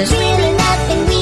There's really nothing we